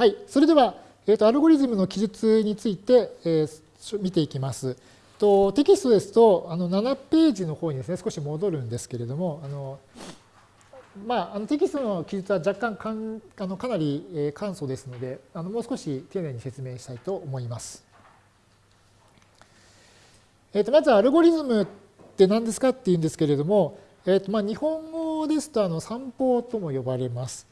はい、それでは、えーと、アルゴリズムの記述について、えー、見ていきます。とテキストですとあの7ページの方にですね少し戻るんですけれどもあの、まあ、あのテキストの記述は若干かんあのかなり、えー、簡素ですのであのもう少し丁寧に説明したいと思います。えー、とまずアルゴリズムって何ですかっていうんですけれども、えーとまあ、日本語ですとあの散歩とも呼ばれます。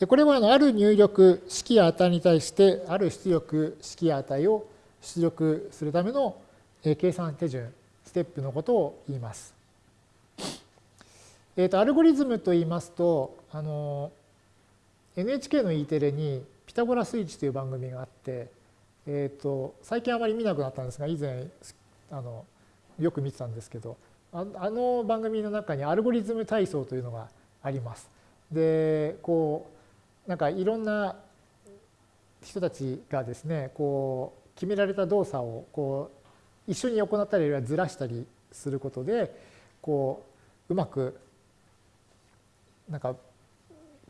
でこれはある入力式や値に対してある出力式や値を出力するための計算手順ステップのことを言います。えー、とアルゴリズムと言いますとあの NHK の E テレに「ピタゴラスイッチ」という番組があって、えー、と最近あまり見なくなったんですが以前あのよく見てたんですけどあの番組の中にアルゴリズム体操というのがあります。でこうなんかいろんな人たちがですねこう決められた動作をこう一緒に行ったりあるいはずらしたりすることでこううまくなんか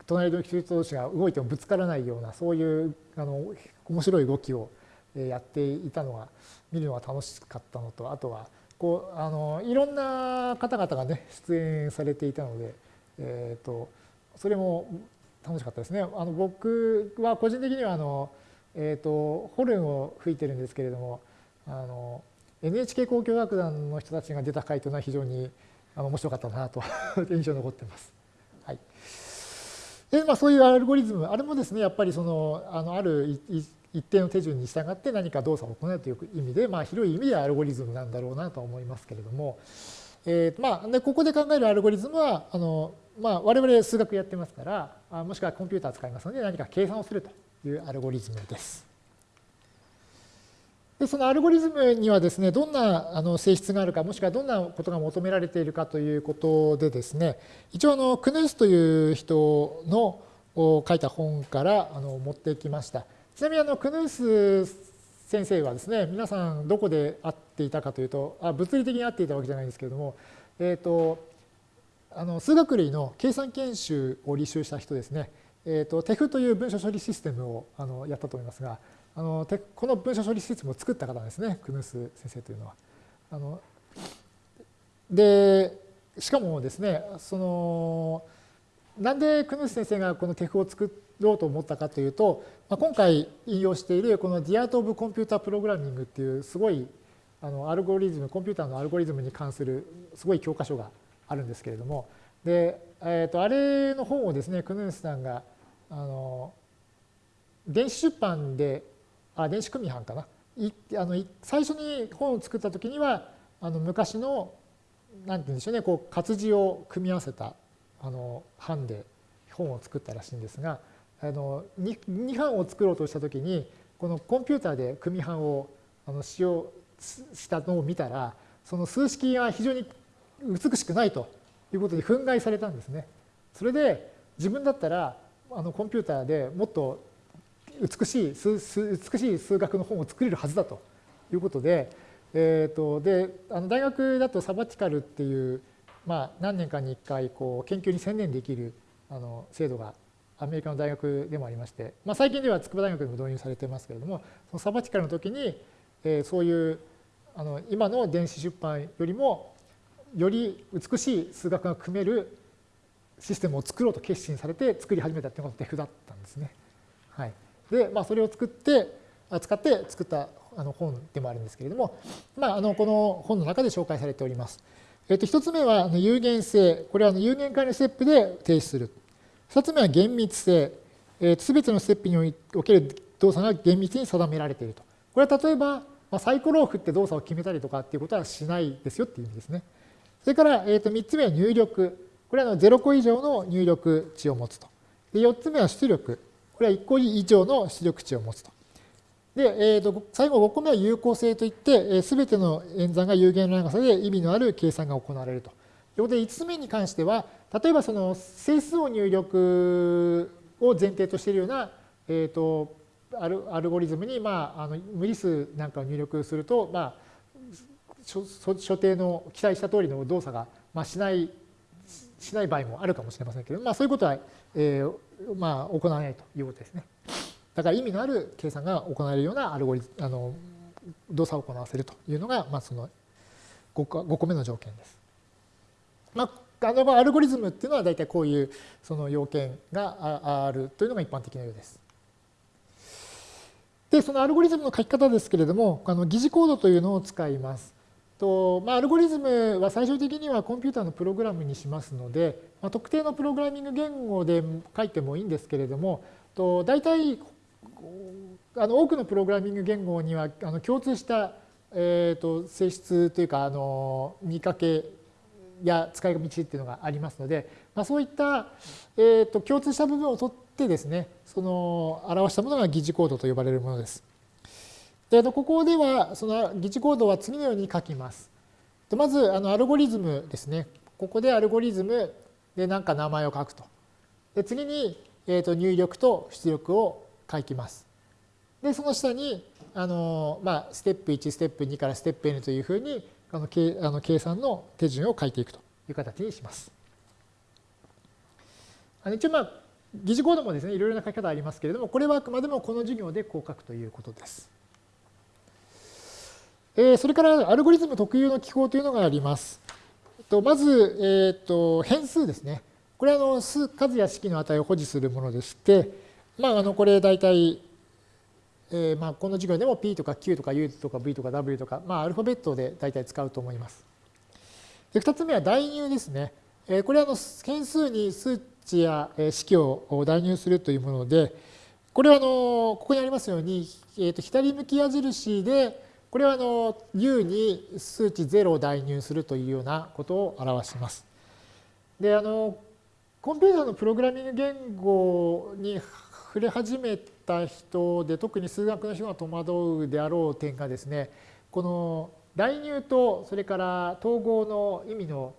隣の人同士が動いてもぶつからないようなそういうあの面白い動きをやっていたのが見るのが楽しかったのとあとはこうあのいろんな方々がね出演されていたので、えーとそれも楽しかったですね。あの僕は個人的にはあの、えーと、ホルンを吹いてるんですけれどもあの NHK 交響楽団の人たちが出た回というのは非常にあの面白かったなと 印象に残ってます。はいでまあ、そういうアルゴリズムあれもですねやっぱりそのあのある一定の手順に従って何か動作を行うという意味で、まあ、広い意味でアルゴリズムなんだろうなと思いますけれども、えーまあ、でここで考えるアルゴリズムはあのまあ、我々数学やってますから、もしくはコンピューター使いますので何か計算をするというアルゴリズムです。でそのアルゴリズムにはですね、どんなあの性質があるか、もしくはどんなことが求められているかということでですね、一応あのクヌースという人の書いた本からあの持ってきました。ちなみにあのクヌース先生はですね、皆さんどこで会っていたかというと、あ物理的に会っていたわけじゃないんですけれども、えっ、ー、と、あの数学類の計算研修を履修した人ですね、えーと、TEF という文書処理システムをあのやったと思いますが、あのこの文書処理システムを作った方ですね、クヌス先生というのは。あので、しかもですね、その、なんでクヌス先生がこの TEF を作ろうと思ったかというと、まあ、今回引用しているこの The Art of Computer Programming っていうすごいあのアルゴリズム、コンピューターのアルゴリズムに関するすごい教科書があるんですけれども。で、えー、とあれの本をですねクヌースさんがあの電子出版であ電子組版かな。いあの最初に本を作った時にはあの昔のなんて言うんでしょうねこう活字を組み合わせたあの版で本を作ったらしいんですがあの 2, 2版を作ろうとした時にこのコンピューターで組版をあの使用したのを見たらその数式が非常に美しくないということに憤慨されたんですね。それで自分だったらあのコンピューターでもっと美しい数美しい数学の本を作れるはずだということで,、えーと、であの大学だとサバティカルっていう、まあ、何年かに1回こう研究に専念できるあの制度がアメリカの大学でもありまして、まあ、最近では筑波大学でも導入されてますけれどもそのサバティカルの時に、えー、そういうあの今の電子出版よりもより美しい数学が組めるシステムを作ろうと決心されて作り始めたっていうのがデフだったんですね。はい、で、まあ、それを作って使って作ったあの本でもあるんですけれども、まあ、あのこの本の中で紹介されております。えっと、1つ目は有限性。これは有限化のステップで停止する。2つ目は厳密性。すべてのステップにおける動作が厳密に定められていると。これは例えば、サイコロを振って動作を決めたりとかっていうことはしないですよっていう意味ですね。それから、えー、と3つ目は入力。これは0個以上の入力値を持つと。で4つ目は出力。これは1個以上の出力値を持つと。で、えー、と最後5個目は有効性といって、すべての演算が有限の長さで意味のある計算が行われると。ということで5つ目に関しては、例えばその整数を入力を前提としているような、えー、とアルアルゴリズムに、まあ、あの無理数なんかを入力すると、まあ、所定の期待した通りの動作が、まあ、しないしない場合もあるかもしれませんけど、まあ、そういうことは、えーまあ、行わないということですね。だから意味のある計算が行われるようなアルゴリあの動作を行わせるというのが、まあ、その 5, 5個目の条件です。まあ、あのアルゴリズムっていうのは大体こういうその要件があるというのが一般的なようです。で、そのアルゴリズムの書き方ですけれども、あの疑似コードというのを使います。とまあ、アルゴリズムは最終的にはコンピューターのプログラムにしますので、まあ、特定のプログラミング言語で書いてもいいんですけれども、と大体あの多くのプログラミング言語にはあの共通した、えー、と性質というかあの見かけや使い道っていうのがありますので、まあ、そういった、えー、と共通した部分を取ってですねその表したものが疑似コードと呼ばれるものです。でここではその疑似コードは次のように書きます。でまずあのアルゴリズムですね。ここでアルゴリズムで何か名前を書くと。で次に、えー、と入力と出力を書きます。でその下にあの、まあ、ステップ1ステップ2からステップ n というふうにあの計あの計算の手順を書いていくという形にします。あの一応まあ疑似コードもですねいろいろな書き方ありますけれどもこれはあくまでもこの授業でこう書くということです。えそれからアルゴリズム特有の記号というのがあります。とまず、えー、と変数ですね。これはあの数数や式の値を保持するものでして、まあ、あのこれ大体、えー、まあこの授業でも P とか Q とか U とか V とか W とか、まあ、アルファベットで大体使うと思います。で2つ目は代入ですね。えこれはあの変数に数値や式を代入するというもので、これはあのここにありますように、えー、と左向き矢印でこれはあの U に数値0を代入するというようなことを表します。で、あの、コンピューターのプログラミング言語に触れ始めた人で、特に数学の人が戸惑うであろう点がですね、この代入とそれから統合の意味の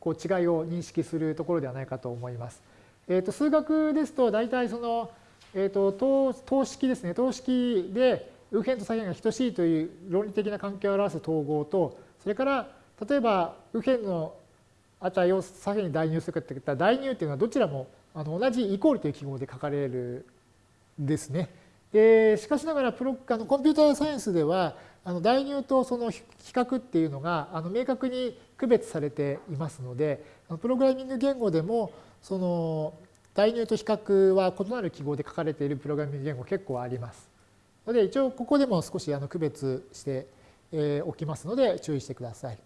こう違いを認識するところではないかと思います。えー、と数学ですと大体その、えー、と等式ですね等式で右辺と左辺が等しいという論理的な関係を表す統合と、それから例えば右辺の値を左辺に代入するかっていったら代入っていうのはどちらもあの同じイコールという記号で書かれるんですね。でしかしながらプロあのコンピューターサイエンスではあの代入とその比較っていうのがあの明確に区別されていますのでプログラミング言語でもその代入と比較は異なる記号で書かれているプログラミング言語結構あります。ので一応ここでも少しあの区別しておきますので注意してください。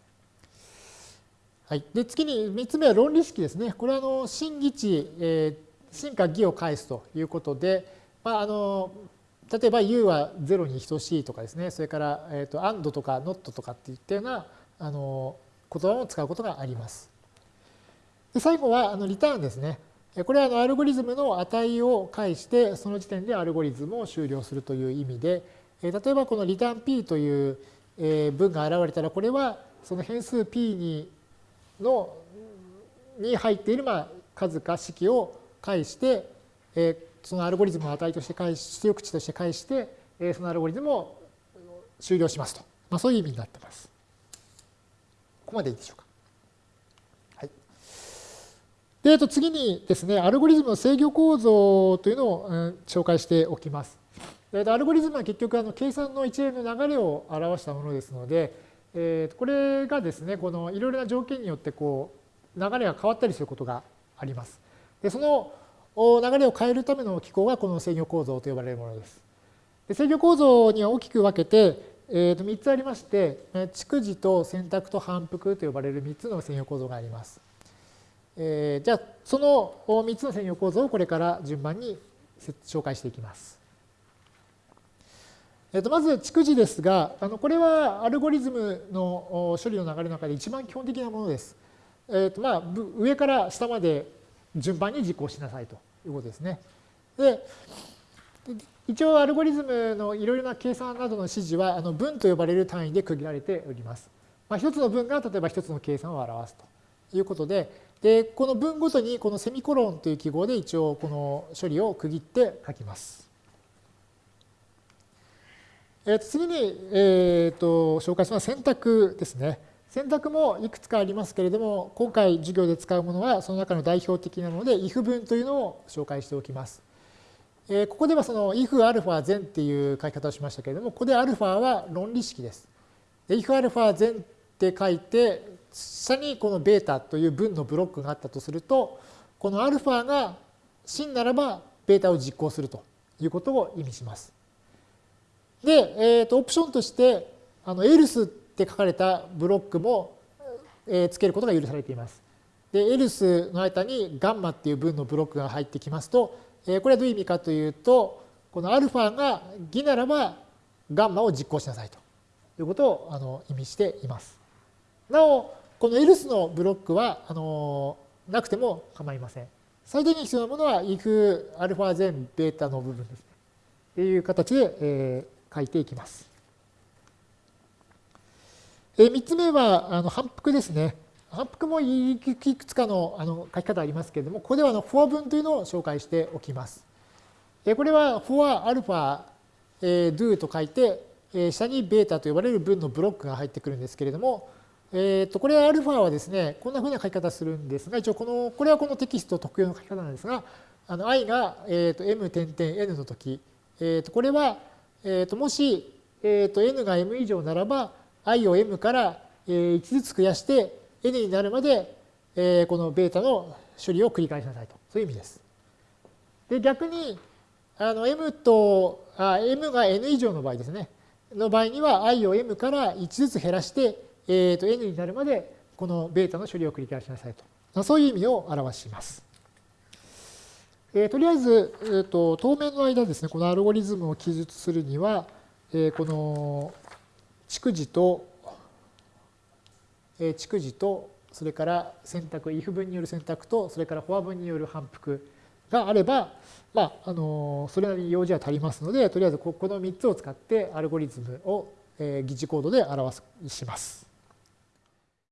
はい、で次に3つ目は論理式ですね。これはあの真偽値、えー、真か偽を返すということで、まあ、あの例えば U は0に等しいとかですね、それから、えーと、AND とか NOT とかっていったようなあの言葉を使うことがあります。で最後はあのリターンですね。これはあのアルゴリズムの値を介してその時点でアルゴリズムを終了するという意味で例えばこのリターン p という文が現れたらこれはその変数 p にのに入っているまあ数か式を介してそのアルゴリズムの値として返し出力値として返してそのアルゴリズムを終了しますと、まあ、そういう意味になってます。ここまでいいでしょうか。で、えっと、次にですね、アルゴリズムの制御構造というのを、うん、紹介しておきます。えっと、アルゴリズムは結局あの計算の一連の流れを表したものですので、えー、これがですね、このいろいろな条件によってこう流れが変わったりすることがあります。でその流れを変えるための機構がこの制御構造と呼ばれるものです。で制御構造には大きく分けて、えー、と3つありまして、逐次と選択と反復と呼ばれる3つの制御構造があります。えー、じゃあその3つの専用構造をこれから順番に紹介していきます。えー、とまず逐次ですがあのこれはアルゴリズムの処理の流れの中で一番基本的なものです。えーとまあ、上から下まで順番に実行しなさいということですね。で一応アルゴリズムのいろいろな計算などの指示はあの分と呼ばれる単位で区切られております。まあ、一つの分が例えば一つの計算を表すということで、で、この文ごとにこのセミコロンという記号で一応この処理を区切って書きます。えー、と次に、えー、と紹介するのは選択ですね。選択もいくつかありますけれども、今回授業で使うものはその中の代表的なので、if 文というのを紹介しておきます。えー、ここではその if アルファ全っていう書き方をしましたけれども、ここでアルファは論理式です。if アルファ全って書いて、下にこのベータという分のブロックがあったとすると、このアルファが真ならばベータを実行するということを意味します。で、えー、とオプションとしてあの else って書かれたブロックも、えー、つけることが許されています。で、else の間にガンマっていう分のブロックが入ってきますと、えこれはどういう意味かというと、このアルファが偽ならばガンマを実行しなさいということをあの意味しています。なお、この else のブロックはあのなくても構いません。最低限必要なものは if アルファ全ベータの部分ですね。という形で、えー、書いていきます。えー、3つ目はあの反復ですね。反復もいくつかのあの書き方ありますけれども、ここではあの for 文というのを紹介しておきます。えこれは for alpha do と書いて、え下にベータと呼ばれる文のブロックが入ってくるんですけれども、えっとこれはアルファはですね、こんなふうな書き方するんですが、一応この、これはこのテキスト特有の書き方なんですが、あの i が、えっと m 点々 n の時、えっとこれは、えっともし、えっと n が m 以上ならば、i を m から1ずつ増やして、n になるまで、えー、このベータの処理を繰り返しなさいと。そういう意味です。で、逆に、あの m と、あ m が n 以上の場合ですね。の場合には i を m から1ずつ減らして、えー、と n になるまでこのベータの処理を繰り返しなさいと。そういう意味を表します。えー、とりあえず、えーと、当面の間ですね、このアルゴリズムを記述するには、えー、この逐次と逐次とそれから選択 if 分による選択とそれからフォア分による反復があれば、まあ、あのそれなりに用事は足りますのでとりあえずこの3つを使ってアルゴリズムを疑似コードで表します。